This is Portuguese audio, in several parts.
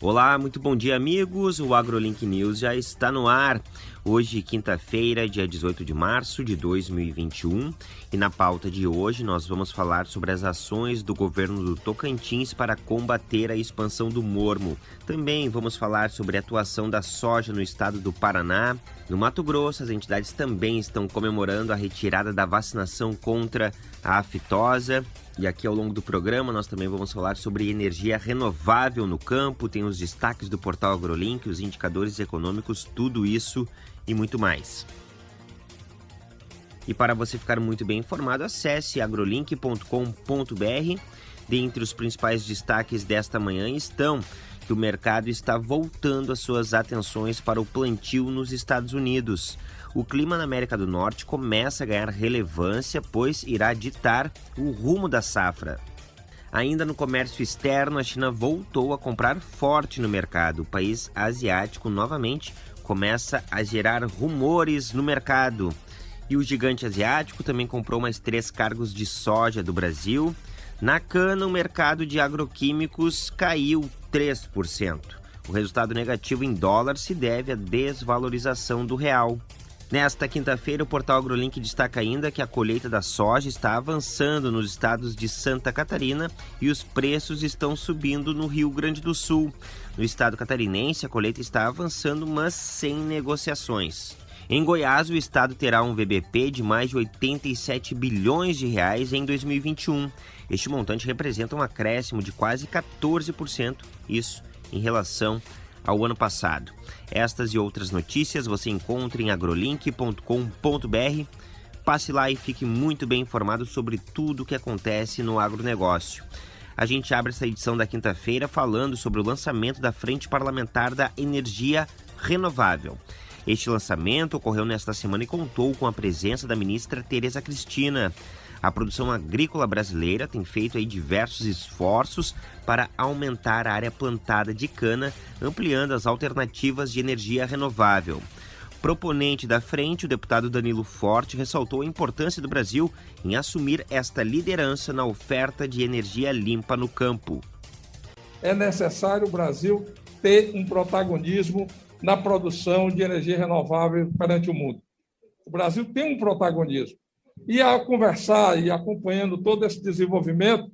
Olá, muito bom dia, amigos. O AgroLink News já está no ar. Hoje, quinta-feira, dia 18 de março de 2021, e na pauta de hoje nós vamos falar sobre as ações do governo do Tocantins para combater a expansão do mormo. Também vamos falar sobre a atuação da soja no estado do Paraná. No Mato Grosso, as entidades também estão comemorando a retirada da vacinação contra a aftosa. E aqui ao longo do programa nós também vamos falar sobre energia renovável no campo, tem os destaques do portal AgroLink, os indicadores econômicos, tudo isso e muito mais. E para você ficar muito bem informado, acesse agrolink.com.br. Dentre os principais destaques desta manhã estão que o mercado está voltando as suas atenções para o plantio nos Estados Unidos. O clima na América do Norte começa a ganhar relevância, pois irá ditar o rumo da safra. Ainda no comércio externo, a China voltou a comprar forte no mercado. O país asiático novamente começa a gerar rumores no mercado. E o gigante asiático também comprou mais três cargos de soja do Brasil. Na cana, o mercado de agroquímicos caiu 3%. O resultado negativo em dólar se deve à desvalorização do real. Nesta quinta-feira, o portal AgroLink destaca ainda que a colheita da soja está avançando nos estados de Santa Catarina e os preços estão subindo no Rio Grande do Sul. No estado catarinense, a colheita está avançando, mas sem negociações. Em Goiás, o estado terá um VBP de mais de 87 bilhões de reais em 2021. Este montante representa um acréscimo de quase 14%, isso em relação ao ano passado. Estas e outras notícias você encontra em agrolink.com.br. Passe lá e fique muito bem informado sobre tudo o que acontece no agronegócio. A gente abre essa edição da quinta-feira falando sobre o lançamento da Frente Parlamentar da Energia Renovável. Este lançamento ocorreu nesta semana e contou com a presença da ministra Tereza Cristina. A produção agrícola brasileira tem feito aí diversos esforços para aumentar a área plantada de cana, ampliando as alternativas de energia renovável. Proponente da frente, o deputado Danilo Forte ressaltou a importância do Brasil em assumir esta liderança na oferta de energia limpa no campo. É necessário o Brasil ter um protagonismo na produção de energia renovável perante o mundo. O Brasil tem um protagonismo. E ao conversar e acompanhando todo esse desenvolvimento,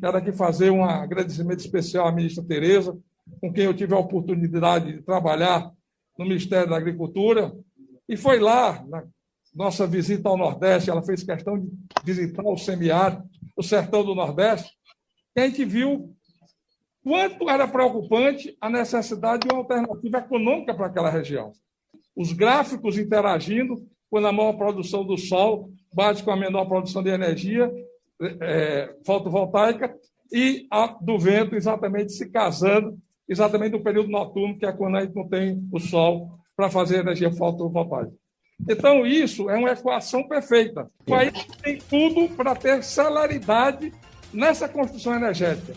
quero aqui fazer um agradecimento especial à ministra Tereza, com quem eu tive a oportunidade de trabalhar no Ministério da Agricultura, e foi lá, na nossa visita ao Nordeste, ela fez questão de visitar o semiárido, o sertão do Nordeste, que a gente viu quanto era preocupante a necessidade de uma alternativa econômica para aquela região. Os gráficos interagindo, quando a maior produção do sol bate com a menor produção de energia é, fotovoltaica, e a do vento exatamente se casando exatamente no período noturno, que é quando a gente não tem o sol para fazer energia fotovoltaica. Então, isso é uma equação perfeita. O país tem tudo para ter celeridade nessa construção energética.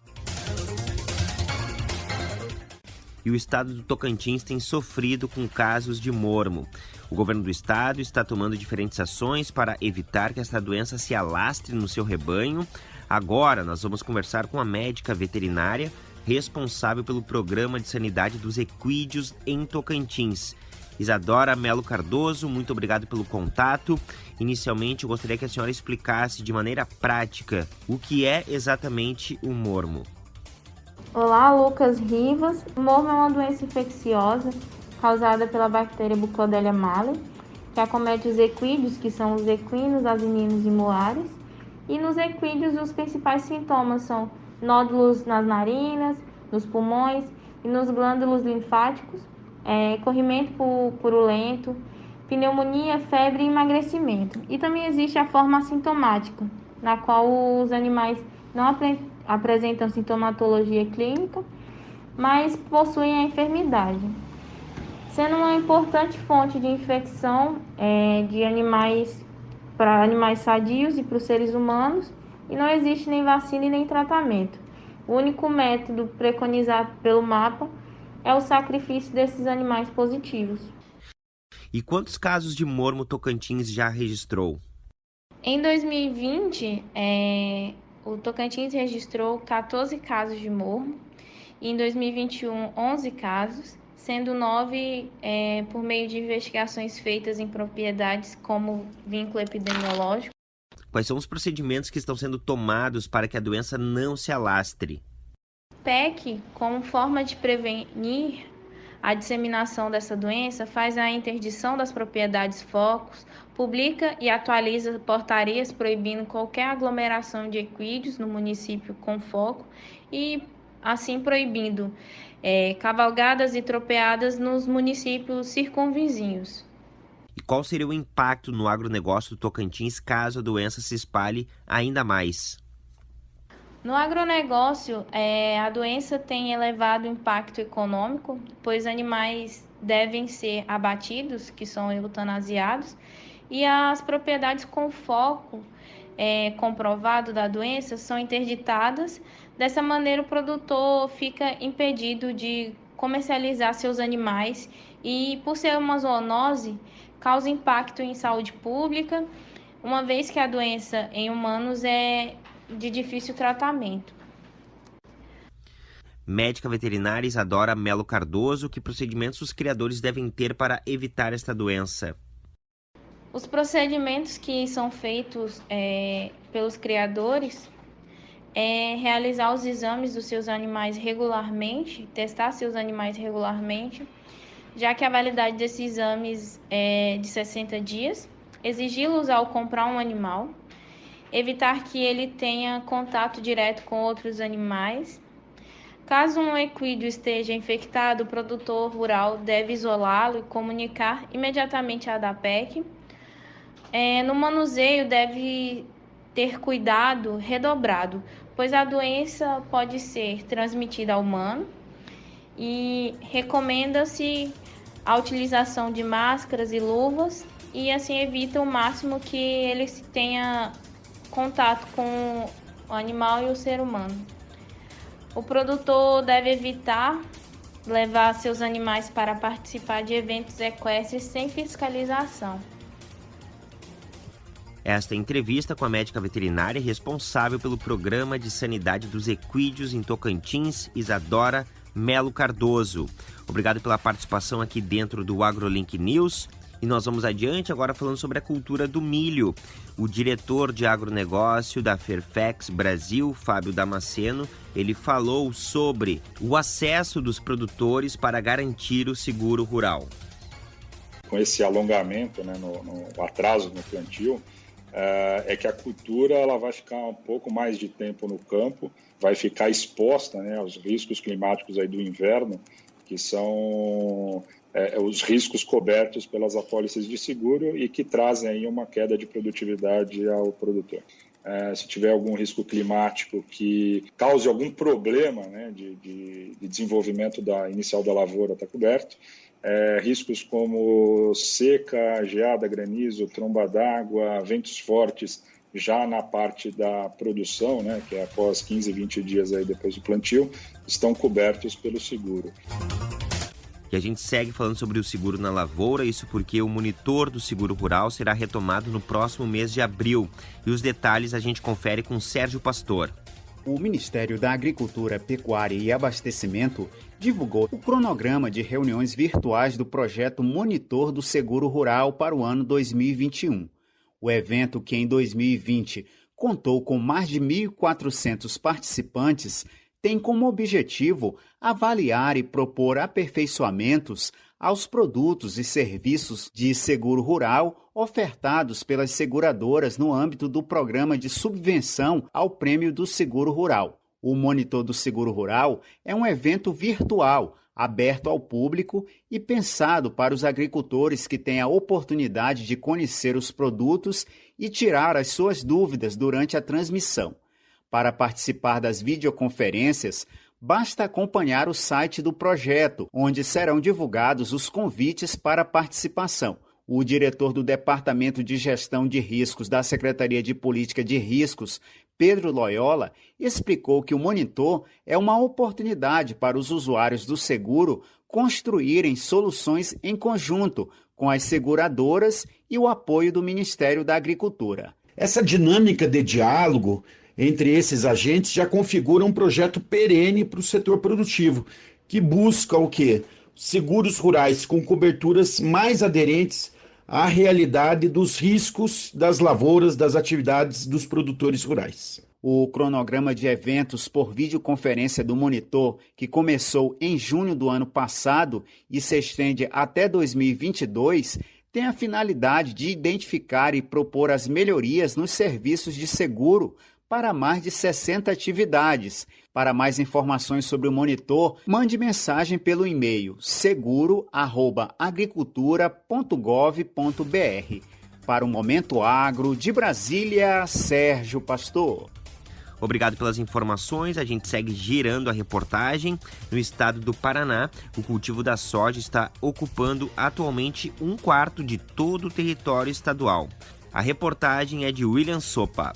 E o estado do Tocantins tem sofrido com casos de mormo. O governo do estado está tomando diferentes ações para evitar que esta doença se alastre no seu rebanho. Agora, nós vamos conversar com a médica veterinária responsável pelo programa de sanidade dos equídeos em Tocantins. Isadora Melo Cardoso, muito obrigado pelo contato. Inicialmente, eu gostaria que a senhora explicasse de maneira prática o que é exatamente o mormo. Olá, Lucas Rivas. O é uma doença infecciosa causada pela bactéria Buclodelia malei, que acomete os equídeos, que são os equinos, asininos e moares. E nos equídeos, os principais sintomas são nódulos nas narinas, nos pulmões e nos glândulos linfáticos, é, corrimento purulento, pneumonia, febre e emagrecimento. E também existe a forma assintomática, na qual os animais não ap apresentam sintomatologia clínica, mas possuem a enfermidade, sendo uma importante fonte de infecção é, de animais para animais sadios e para os seres humanos e não existe nem vacina e nem tratamento. O único método preconizado pelo mapa é o sacrifício desses animais positivos. E quantos casos de mormo Tocantins já registrou? Em 2020, é, o Tocantins registrou 14 casos de mormo e em 2021 11 casos, sendo nove é, por meio de investigações feitas em propriedades como vínculo epidemiológico. Quais são os procedimentos que estão sendo tomados para que a doença não se alastre? PEC, como forma de prevenir a disseminação dessa doença, faz a interdição das propriedades focos, publica e atualiza portarias proibindo qualquer aglomeração de equídeos no município com foco e assim proibindo é, cavalgadas e tropeadas nos municípios circunvizinhos. E qual seria o impacto no agronegócio do Tocantins caso a doença se espalhe ainda mais? No agronegócio, é, a doença tem elevado impacto econômico, pois animais devem ser abatidos, que são eutanasiados, e as propriedades com foco é, comprovado da doença são interditadas. Dessa maneira, o produtor fica impedido de comercializar seus animais e, por ser uma zoonose, causa impacto em saúde pública, uma vez que a doença em humanos é de difícil tratamento. Médica veterinária Isadora Melo Cardoso, que procedimentos os criadores devem ter para evitar esta doença? Os procedimentos que são feitos é, pelos criadores é realizar os exames dos seus animais regularmente, testar seus animais regularmente, já que a validade desses exames é de 60 dias, exigi-los ao comprar um animal, evitar que ele tenha contato direto com outros animais. Caso um equídeo esteja infectado, o produtor rural deve isolá-lo e comunicar imediatamente à DAPEC. É, no manuseio, deve ter cuidado redobrado, pois a doença pode ser transmitida ao humano e recomenda-se a utilização de máscaras e luvas e assim evita o máximo que ele tenha contato com o animal e o ser humano. O produtor deve evitar levar seus animais para participar de eventos equestres sem fiscalização. Esta entrevista com a médica veterinária responsável pelo programa de sanidade dos equídeos em Tocantins, Isadora Melo Cardoso. Obrigado pela participação aqui dentro do AgroLink News. E nós vamos adiante agora falando sobre a cultura do milho. O diretor de agronegócio da Fairfax Brasil, Fábio Damasceno, ele falou sobre o acesso dos produtores para garantir o seguro rural. Com esse alongamento, né, no, no atraso no plantio, é, é que a cultura ela vai ficar um pouco mais de tempo no campo, vai ficar exposta né, aos riscos climáticos aí do inverno, que são é, os riscos cobertos pelas apólices de seguro e que trazem aí uma queda de produtividade ao produtor. É, se tiver algum risco climático que cause algum problema né, de, de, de, desenvolvimento da inicial da lavoura, está coberto. É, riscos como seca, geada, granizo, tromba d'água, ventos fortes, já na parte da produção, né, que é após 15, 20 dias aí depois do plantio, estão cobertos pelo seguro. E a gente segue falando sobre o seguro na lavoura, isso porque o monitor do seguro rural será retomado no próximo mês de abril. E os detalhes a gente confere com Sérgio Pastor. O Ministério da Agricultura, Pecuária e Abastecimento divulgou o cronograma de reuniões virtuais do projeto Monitor do Seguro Rural para o ano 2021. O evento, que em 2020 contou com mais de 1.400 participantes, tem como objetivo avaliar e propor aperfeiçoamentos aos produtos e serviços de seguro rural ofertados pelas seguradoras no âmbito do programa de subvenção ao Prêmio do Seguro Rural. O Monitor do Seguro Rural é um evento virtual, aberto ao público e pensado para os agricultores que têm a oportunidade de conhecer os produtos e tirar as suas dúvidas durante a transmissão. Para participar das videoconferências, basta acompanhar o site do projeto, onde serão divulgados os convites para participação. O diretor do Departamento de Gestão de Riscos da Secretaria de Política de Riscos, Pedro Loyola, explicou que o monitor é uma oportunidade para os usuários do seguro construírem soluções em conjunto com as seguradoras e o apoio do Ministério da Agricultura. Essa dinâmica de diálogo entre esses agentes já configura um projeto perene para o setor produtivo, que busca o quê? Seguros rurais com coberturas mais aderentes à realidade dos riscos das lavouras, das atividades dos produtores rurais. O cronograma de eventos por videoconferência do monitor, que começou em junho do ano passado e se estende até 2022, tem a finalidade de identificar e propor as melhorias nos serviços de seguro para mais de 60 atividades. Para mais informações sobre o monitor, mande mensagem pelo e-mail seguro@agricultura.gov.br. Para o Momento Agro de Brasília, Sérgio Pastor. Obrigado pelas informações. A gente segue girando a reportagem. No estado do Paraná, o cultivo da soja está ocupando atualmente um quarto de todo o território estadual. A reportagem é de William Sopa.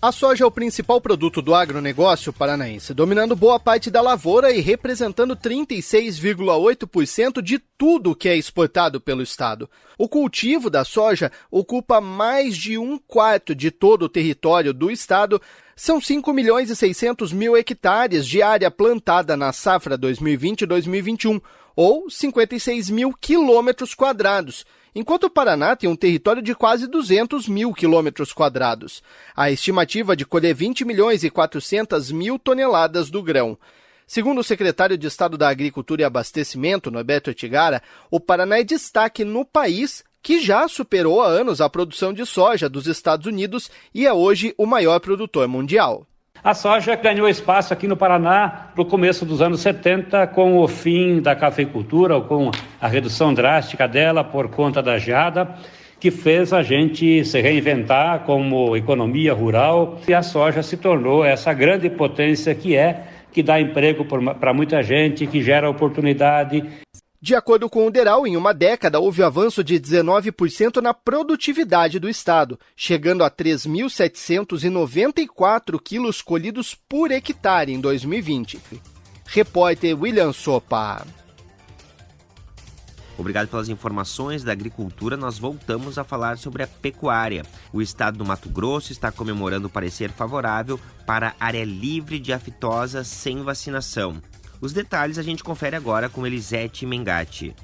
A soja é o principal produto do agronegócio paranaense, dominando boa parte da lavoura e representando 36,8% de tudo que é exportado pelo estado. O cultivo da soja ocupa mais de um quarto de todo o território do estado, são 5 milhões e 600 mil hectares de área plantada na safra 2020-2021, ou 56 mil quilômetros quadrados, enquanto o Paraná tem um território de quase 200 mil quilômetros quadrados. A estimativa de colher 20 milhões e 400 mil toneladas do grão. Segundo o secretário de Estado da Agricultura e Abastecimento, Norberto Etigara, o Paraná é destaque no país que já superou há anos a produção de soja dos Estados Unidos e é hoje o maior produtor mundial. A soja ganhou espaço aqui no Paraná no começo dos anos 70, com o fim da cafeicultura, ou com a redução drástica dela por conta da geada, que fez a gente se reinventar como economia rural. E a soja se tornou essa grande potência que é, que dá emprego para muita gente, que gera oportunidade de acordo com o Deral, em uma década houve avanço de 19% na produtividade do estado, chegando a 3.794 quilos colhidos por hectare em 2020. Repórter William Sopa. Obrigado pelas informações da agricultura. Nós voltamos a falar sobre a pecuária. O estado do Mato Grosso está comemorando o parecer favorável para área livre de aftosa sem vacinação. Os detalhes a gente confere agora com Elisete Mengatti.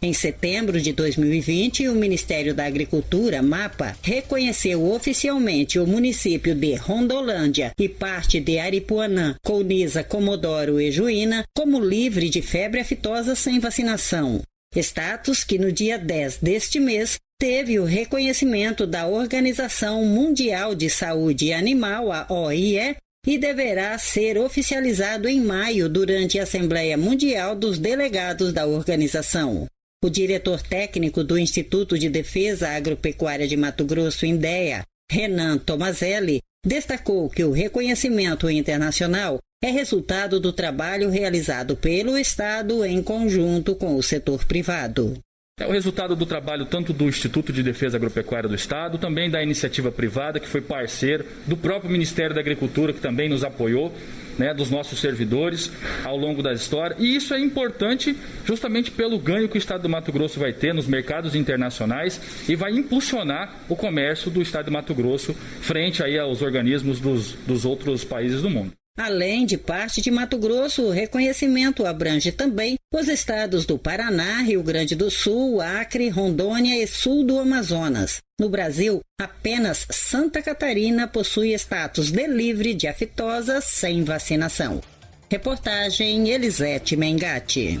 Em setembro de 2020, o Ministério da Agricultura, MAPA, reconheceu oficialmente o município de Rondolândia e parte de Aripuanã, Colniza, Comodoro e Juína como livre de febre aftosa sem vacinação. Status que no dia 10 deste mês teve o reconhecimento da Organização Mundial de Saúde Animal, a OIE, e deverá ser oficializado em maio durante a Assembleia Mundial dos Delegados da organização. O diretor técnico do Instituto de Defesa Agropecuária de Mato Grosso, INDEA, Renan Tomazelli, destacou que o reconhecimento internacional é resultado do trabalho realizado pelo Estado em conjunto com o setor privado. É o resultado do trabalho tanto do Instituto de Defesa Agropecuária do Estado, também da iniciativa privada, que foi parceiro, do próprio Ministério da Agricultura, que também nos apoiou, né, dos nossos servidores ao longo da história. E isso é importante justamente pelo ganho que o Estado do Mato Grosso vai ter nos mercados internacionais e vai impulsionar o comércio do Estado do Mato Grosso frente aí aos organismos dos, dos outros países do mundo. Além de parte de Mato Grosso, o reconhecimento abrange também os estados do Paraná, Rio Grande do Sul, Acre, Rondônia e sul do Amazonas. No Brasil, apenas Santa Catarina possui status de livre de aftosa sem vacinação. Reportagem Elisete Mengatti.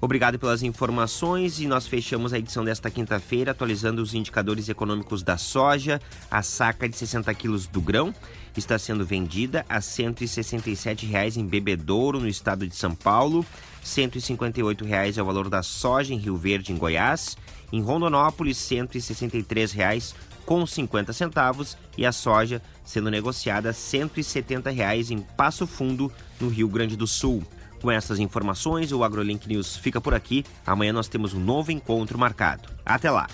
Obrigado pelas informações e nós fechamos a edição desta quinta-feira atualizando os indicadores econômicos da soja. A saca de 60 quilos do grão está sendo vendida a R$ 167,00 em Bebedouro, no estado de São Paulo. R$ 158,00 é o valor da soja em Rio Verde, em Goiás. Em Rondonópolis, R$ 163,00 com 50 centavos e a soja sendo negociada R$ 170,00 em Passo Fundo, no Rio Grande do Sul. Com essas informações, o AgroLink News fica por aqui. Amanhã nós temos um novo encontro marcado. Até lá!